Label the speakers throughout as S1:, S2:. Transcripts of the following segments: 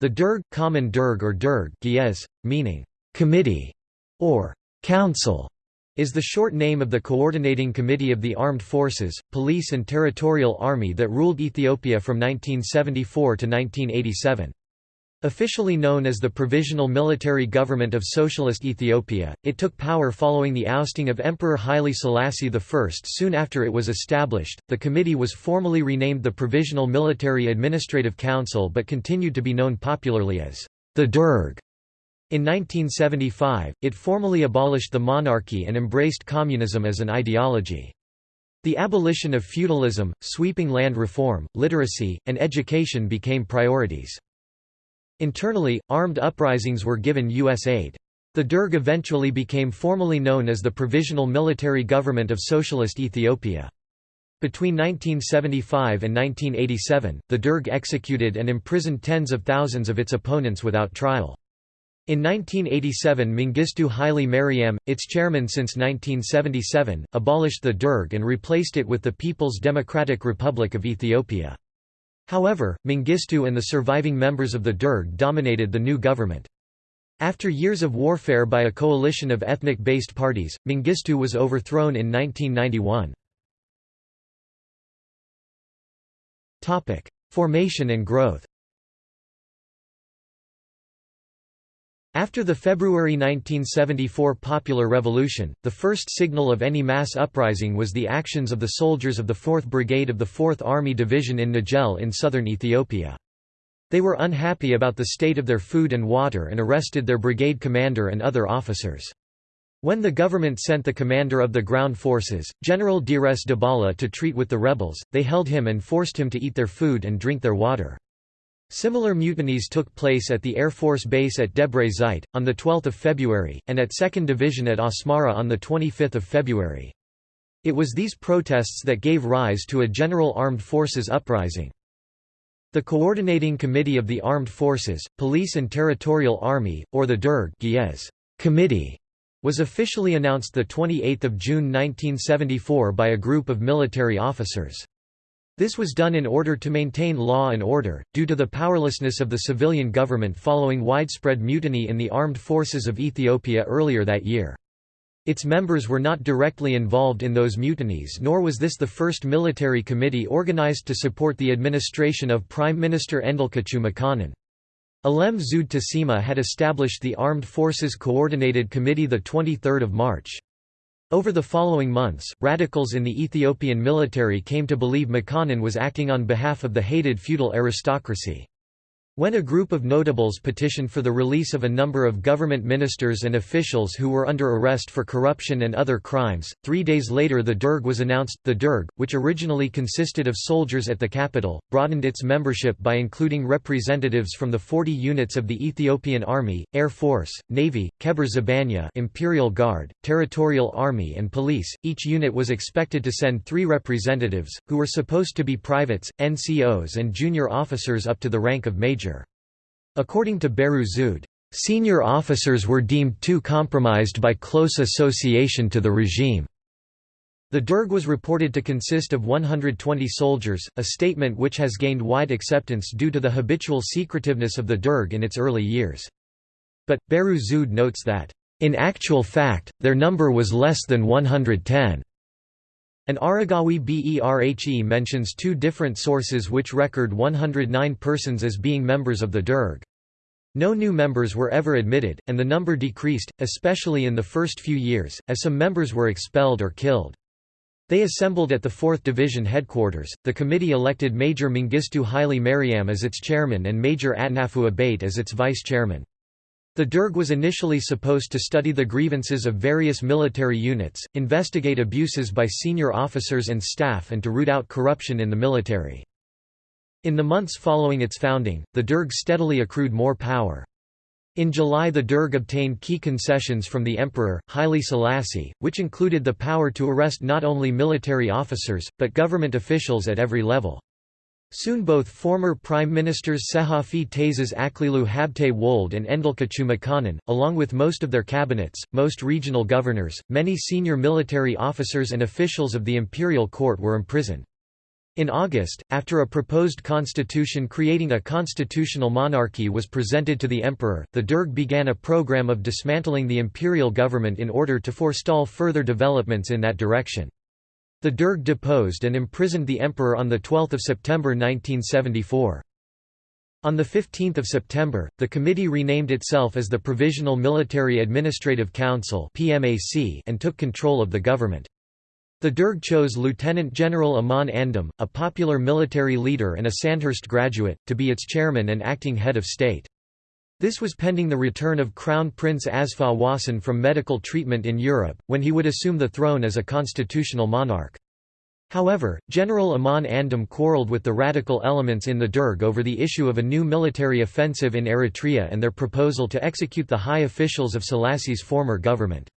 S1: The Derg, common Derg or Derg Ge'ez, meaning committee or council, is the short name of the Coordinating Committee of the Armed Forces, Police and Territorial Army that ruled Ethiopia from 1974 to 1987. Officially known as the Provisional Military Government of Socialist Ethiopia, it took power following the ousting of Emperor Haile Selassie I soon after it was established. The committee was formally renamed the Provisional Military Administrative Council but continued to be known popularly as the Derg. In 1975, it formally abolished the monarchy and embraced communism as an ideology. The abolition of feudalism, sweeping land reform, literacy, and education became priorities. Internally, armed uprisings were given U.S. aid. The Derg eventually became formally known as the Provisional Military Government of Socialist Ethiopia. Between 1975 and 1987, the Derg executed and imprisoned tens of thousands of its opponents without trial. In 1987 Mengistu Haile Mariam, its chairman since 1977, abolished the Derg and replaced it with the People's Democratic Republic of Ethiopia. However, Mengistu and the surviving members of the Derg dominated the new government. After years of warfare by a coalition of ethnic-based parties, Mengistu was overthrown in 1991. Formation and growth After the February 1974 Popular Revolution, the first signal of any mass uprising was the actions of the soldiers of the 4th Brigade of the 4th Army Division in Najel in southern Ethiopia. They were unhappy about the state of their food and water and arrested their brigade commander and other officers. When the government sent the commander of the ground forces, General Deresse Dubale to treat with the rebels, they held him and forced him to eat their food and drink their water. Similar mutinies took place at the Air Force Base at Debre Zeit, on 12 February, and at 2nd Division at Asmara on 25 February. It was these protests that gave rise to a general armed forces uprising. The Coordinating Committee of the Armed Forces, Police and Territorial Army, or the Derg Committee, was officially announced 28 June 1974 by a group of military officers. This was done in order to maintain law and order, due to the powerlessness of the civilian government following widespread mutiny in the armed forces of Ethiopia earlier that year. Its members were not directly involved in those mutinies nor was this the first military committee organized to support the administration of Prime Minister Endelkachew Makonnen. Alem Zewde Tesema had established the Armed Forces Coordinated Committee 23 March. Over the following months, radicals in the Ethiopian military came to believe Makonnen was acting on behalf of the hated feudal aristocracy. When a group of notables petitioned for the release of a number of government ministers and officials who were under arrest for corruption and other crimes, three days later the Derg was announced. The Derg, which originally consisted of soldiers at the capital, broadened its membership by including representatives from the 40 units of the Ethiopian Army, Air Force, Navy, Kebur Zabagna Imperial Guard, Territorial Army and Police. Each unit was expected to send three representatives, who were supposed to be privates, NCOs and junior officers up to the rank of major. According to Bahru Zewde, "...senior officers were deemed too compromised by close association to the regime." The Derg was reported to consist of 120 soldiers, a statement which has gained wide acceptance due to the habitual secretiveness of the Derg in its early years. But, Bahru Zewde notes that, "...in actual fact, their number was less than 110." An Aregawi Berhe mentions two different sources which record 109 persons as being members of the Derg. No new members were ever admitted, and the number decreased, especially in the first few years, as some members were expelled or killed. They assembled at the 4th Division headquarters. The committee elected Major Mengistu Haile Mariam as its chairman and Major Atnafu Abate as its vice chairman. The Derg was initially supposed to study the grievances of various military units, investigate abuses by senior officers and staff and to root out corruption in the military. In the months following its founding, the Derg steadily accrued more power. In July the Derg obtained key concessions from the Emperor, Haile Selassie, which included the power to arrest not only military officers, but government officials at every level. Soon both former Prime Ministers Tsehafi Taezaz Aklilu Habte Wold and Endelkachew Makonnen, along with most of their cabinets, most regional governors, many senior military officers and officials of the imperial court were imprisoned. In August, after a proposed constitution creating a constitutional monarchy was presented to the emperor, the Derg began a program of dismantling the imperial government in order to forestall further developments in that direction. The Derg deposed and imprisoned the emperor on 12 September 1974. On 15 September, the committee renamed itself as the Provisional Military Administrative Council and took control of the government. The Derg chose Lieutenant General Aman Andom, a popular military leader and a Sandhurst graduate, to be its chairman and acting head of state. This was pending the return of Crown Prince Asfa Wossen from medical treatment in Europe, when he would assume the throne as a constitutional monarch. However, General Aman Andom quarreled with the radical elements in the Derg over the issue of a new military offensive in Eritrea and their proposal to execute the high officials of Selassie's former government.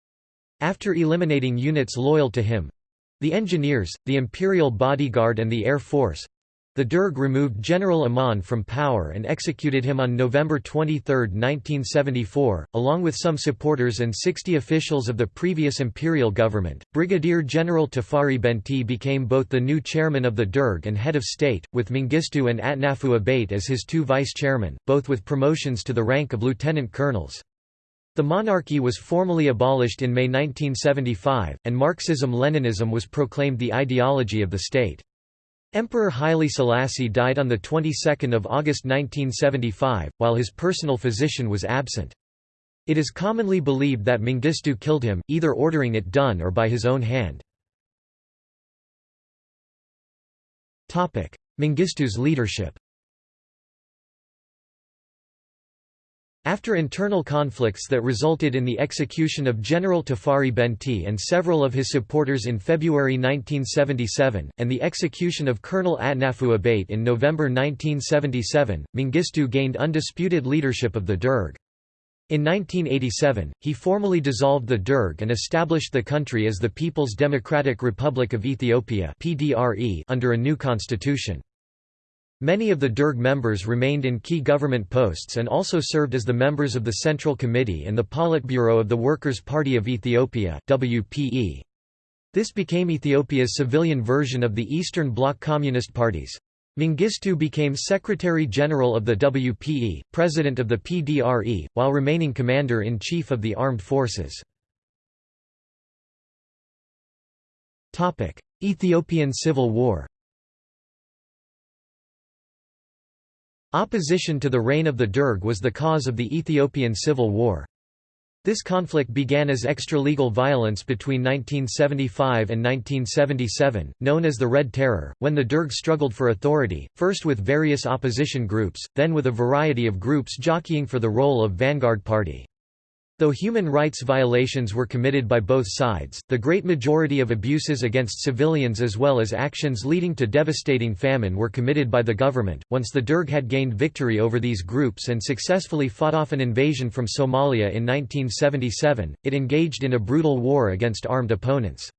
S1: After eliminating units loyal to him, the engineers, the imperial bodyguard and the air force the Derg removed General Aman from power and executed him on November 23, 1974, along with some supporters and 60 officials of the previous imperial government. Brigadier General Tafari Benti became both the new chairman of the Derg and head of state, with Mengistu and Atnafu Abate as his two vice-chairmen, both with promotions to the rank of lieutenant colonels. The monarchy was formally abolished in May 1975, and Marxism-Leninism was proclaimed the ideology of the state. Emperor Haile Selassie died on the 22nd of August 1975, while his personal physician was absent. It is commonly believed that Mengistu killed him, either ordering it done or by his own hand. Mengistu's leadership After internal conflicts that resulted in the execution of General Tafari Benti and several of his supporters in February 1977, and the execution of Colonel Atnafu Abate in November 1977, Mengistu gained undisputed leadership of the Derg. In 1987, he formally dissolved the Derg and established the country as the People's Democratic Republic of Ethiopia under a new constitution. Many of the Derg members remained in key government posts and also served as the members of the Central Committee and the Politburo of the Workers' Party of Ethiopia WPE. This became Ethiopia's civilian version of the Eastern Bloc Communist parties. Mengistu became Secretary-General of the WPE, President of the PDRE, while remaining Commander-in-Chief of the Armed Forces. Ethiopian Civil War Opposition to the reign of the Derg was the cause of the Ethiopian Civil War. This conflict began as extralegal violence between 1975 and 1977, known as the Red Terror, when the Derg struggled for authority, first with various opposition groups, then with a variety of groups jockeying for the role of vanguard party. Though human rights violations were committed by both sides, the great majority of abuses against civilians as well as actions leading to devastating famine were committed by the government. Once the Derg had gained victory over these groups and successfully fought off an invasion from Somalia in 1977, it engaged in a brutal war against armed opponents.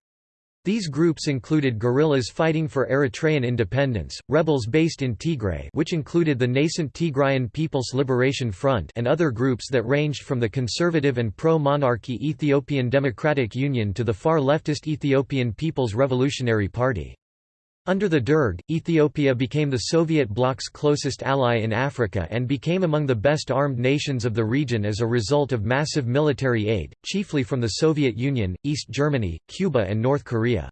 S1: These groups included guerrillas fighting for Eritrean independence, rebels based in Tigray which included the nascent Tigrayan People's Liberation Front and other groups that ranged from the conservative and pro-monarchy Ethiopian Democratic Union to the far leftist Ethiopian People's Revolutionary Party. Under the Derg, Ethiopia became the Soviet bloc's closest ally in Africa and became among the best armed nations of the region as a result of massive military aid, chiefly from the Soviet Union, East Germany, Cuba and North Korea.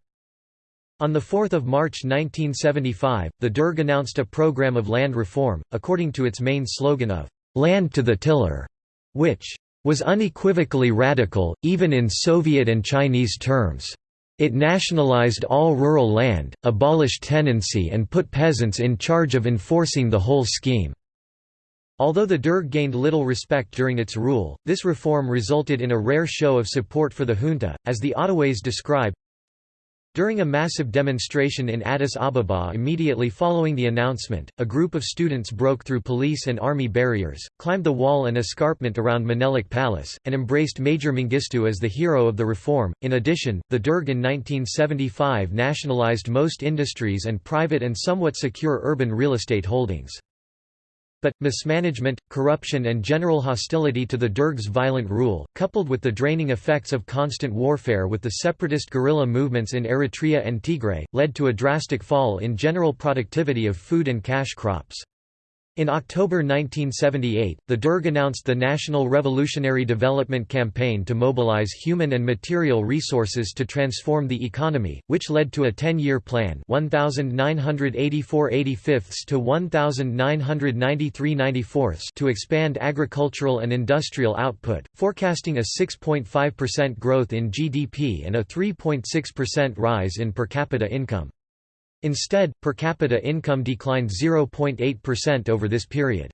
S1: On 4 March 1975, the Derg announced a program of land reform, according to its main slogan of, "'Land to the Tiller", which was unequivocally radical, even in Soviet and Chinese terms. It nationalized all rural land, abolished tenancy and put peasants in charge of enforcing the whole scheme. Although the Derg gained little respect during its rule, this reform resulted in a rare show of support for the junta, as the Ottaways describe, during a massive demonstration in Addis Ababa immediately following the announcement, a group of students broke through police and army barriers, climbed the wall and escarpment around Menelik Palace, and embraced Major Mengistu as the hero of the reform. In addition, the Derg in 1975 nationalized most industries and private and somewhat secure urban real estate holdings. But, mismanagement, corruption and general hostility to the Derg's violent rule, coupled with the draining effects of constant warfare with the separatist guerrilla movements in Eritrea and Tigray, led to a drastic fall in general productivity of food and cash crops. In October 1978, the Derg announced the National Revolutionary Development Campaign to mobilize human and material resources to transform the economy, which led to a 10-year plan 1984 to 1993 to expand agricultural and industrial output, forecasting a 6.5% growth in GDP and a 3.6% rise in per capita income. Instead, per capita income declined 0.8% over this period.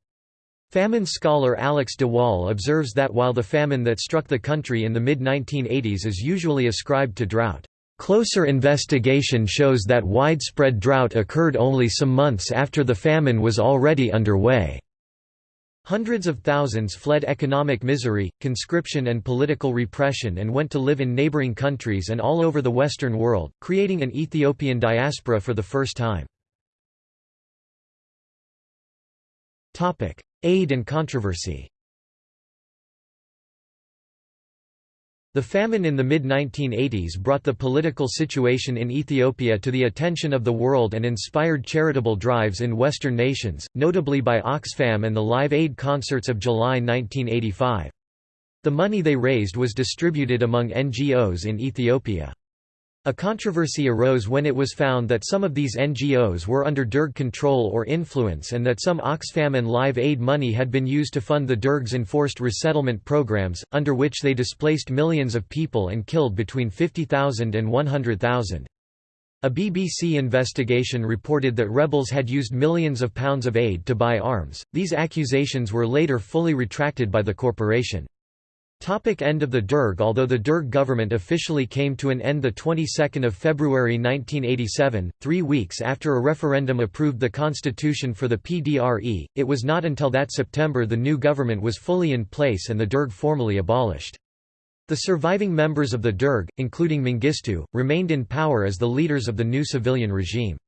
S1: Famine scholar Alex de Waal observes that while the famine that struck the country in the mid-1980s is usually ascribed to drought, "...closer investigation shows that widespread drought occurred only some months after the famine was already underway." Hundreds of thousands fled economic misery, conscription and political repression and went to live in neighboring countries and all over the Western world, creating an Ethiopian diaspora for the first time. Aid and controversy The famine in the mid-1980s brought the political situation in Ethiopia to the attention of the world and inspired charitable drives in Western nations, notably by Oxfam and the Live Aid concerts of July 1985. The money they raised was distributed among NGOs in Ethiopia. A controversy arose when it was found that some of these NGOs were under Derg control or influence and that some Oxfam and Live Aid money had been used to fund the Derg's enforced resettlement programs, under which they displaced millions of people and killed between 50,000 and 100,000. A BBC investigation reported that rebels had used millions of pounds of aid to buy arms. These accusations were later fully retracted by the corporation. Topic end of the Derg Although the Derg government officially came to an end the 22nd of February 1987, three weeks after a referendum approved the constitution for the PDRE, it was not until that September the new government was fully in place and the Derg formally abolished. The surviving members of the Derg, including Mengistu, remained in power as the leaders of the new civilian regime.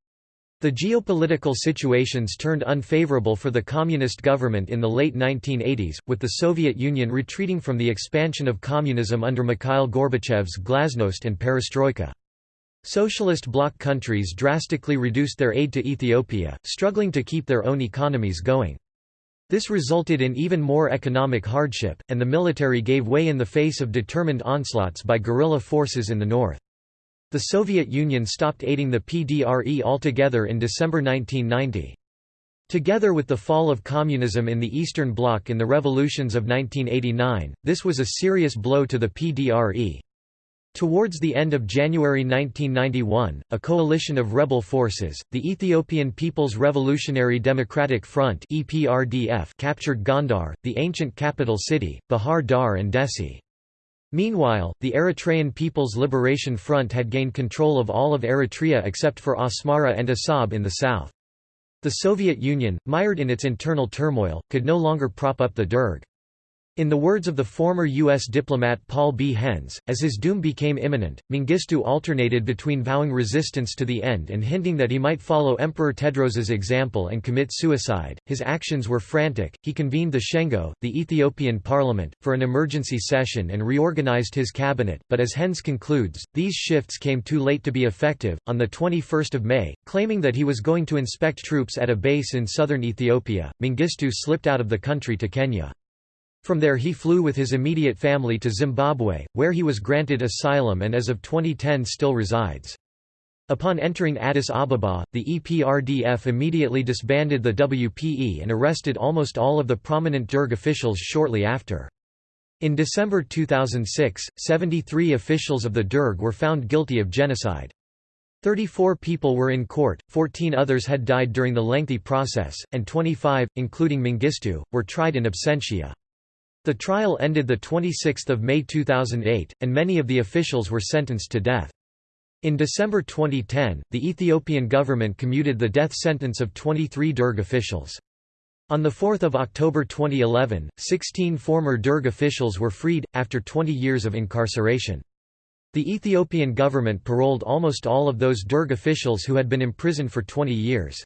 S1: The geopolitical situations turned unfavorable for the communist government in the late 1980s, with the Soviet Union retreating from the expansion of communism under Mikhail Gorbachev's glasnost and perestroika. Socialist bloc countries drastically reduced their aid to Ethiopia, struggling to keep their own economies going. This resulted in even more economic hardship, and the military gave way in the face of determined onslaughts by guerrilla forces in the north. The Soviet Union stopped aiding the PDRE altogether in December 1990. Together with the fall of communism in the Eastern Bloc in the revolutions of 1989, this was a serious blow to the PDRE. Towards the end of January 1991, a coalition of rebel forces, the Ethiopian People's Revolutionary Democratic Front captured Gondar, the ancient capital city, Bahir Dar and Dessie. Meanwhile, the Eritrean People's Liberation Front had gained control of all of Eritrea except for Asmara and Assab in the south. The Soviet Union, mired in its internal turmoil, could no longer prop up the Derg. In the words of the former U.S. diplomat Paul B. Henze, as his doom became imminent, Mengistu alternated between vowing resistance to the end and hinting that he might follow Emperor Tewodros's example and commit suicide. His actions were frantic. He convened the Shengo, the Ethiopian parliament, for an emergency session and reorganized his cabinet, but as Henze concludes, these shifts came too late to be effective. On the 21st of May, claiming that he was going to inspect troops at a base in southern Ethiopia, Mengistu slipped out of the country to Kenya. From there he flew with his immediate family to Zimbabwe, where he was granted asylum and as of 2010 still resides. Upon entering Addis Ababa, the EPRDF immediately disbanded the WPE and arrested almost all of the prominent Derg officials shortly after. In December 2006, 73 officials of the Derg were found guilty of genocide. 34 people were in court, 14 others had died during the lengthy process, and 25, including Mengistu, were tried in absentia. The trial ended 26 May 2008, and many of the officials were sentenced to death. In December 2010, the Ethiopian government commuted the death sentence of 23 Derg officials. On 4 October 2011, 16 former Derg officials were freed, after 20 years of incarceration. The Ethiopian government paroled almost all of those Derg officials who had been imprisoned for 20 years.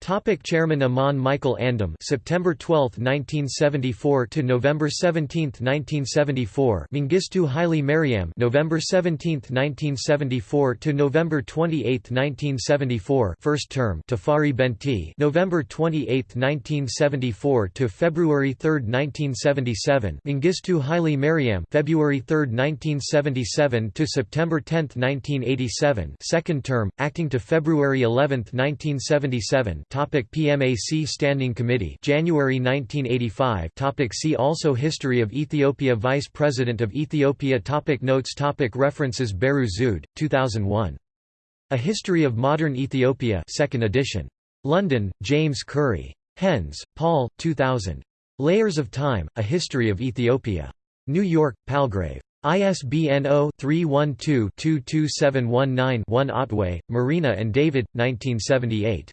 S1: Topic Chairman Aman Michael Andom September 12, 1974 to November 17, 1974 Mengistu Haile Mariam November 17, 1974 to November 28, 1974 first term Tafari Benti November 28, 1974 to February 3, 1977 Mengistu Haile Mariam February 3, 1977 to September 10, 1987 second term acting to February 11, 1977 Topic PMAC Standing Committee January 1985 Topic See also History of Ethiopia Vice President of Ethiopia Topic Notes Topic References Bahru Zewde, 2001. A History of Modern Ethiopia 2nd edition. London, James Currey. Henze, Paul, 2000. Layers of Time, A History of Ethiopia. New York, Palgrave. ISBN 0-312-22719-1 Ottaway, Marina and David, 1978.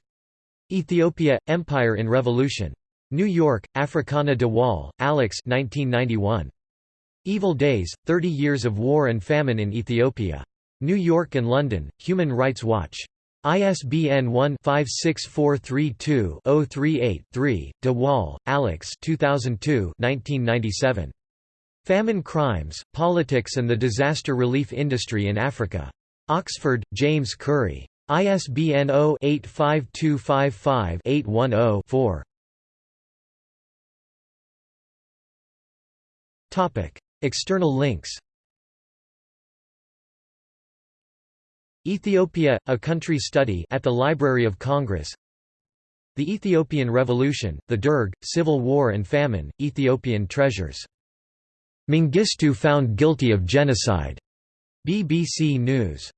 S1: Ethiopia – Empire in Revolution. New York, Africana de Waal, Alex 1991. Evil Days, 30 Years of War and Famine in Ethiopia. New York and London, Human Rights Watch. ISBN 1-56432-038-3, de Waal, Alex 2002 1997. Famine Crimes, Politics and the Disaster Relief Industry in Africa. Oxford, James Currey. ISBN 0-85255-810-4. Topic: External links Ethiopia, a country study at the Library of Congress The Ethiopian Revolution, the Derg, Civil War and Famine, Ethiopian Treasures. Mengistu found guilty of genocide. BBC News